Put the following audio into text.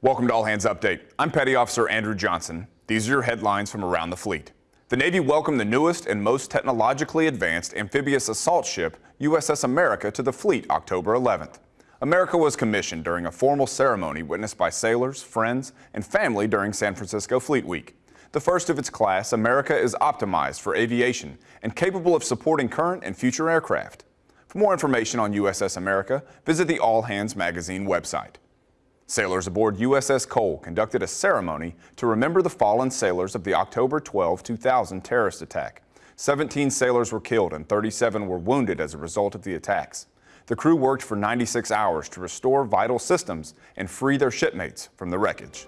Welcome to All Hands Update. I'm Petty Officer Andrew Johnson. These are your headlines from around the fleet. The Navy welcomed the newest and most technologically advanced amphibious assault ship, USS America, to the fleet October 11th. America was commissioned during a formal ceremony witnessed by sailors, friends, and family during San Francisco Fleet Week. The first of its class, America is optimized for aviation and capable of supporting current and future aircraft. For more information on USS America, visit the All Hands Magazine website. Sailors aboard USS Cole conducted a ceremony to remember the fallen sailors of the October 12, 2000 terrorist attack. 17 sailors were killed and 37 were wounded as a result of the attacks. The crew worked for 96 hours to restore vital systems and free their shipmates from the wreckage.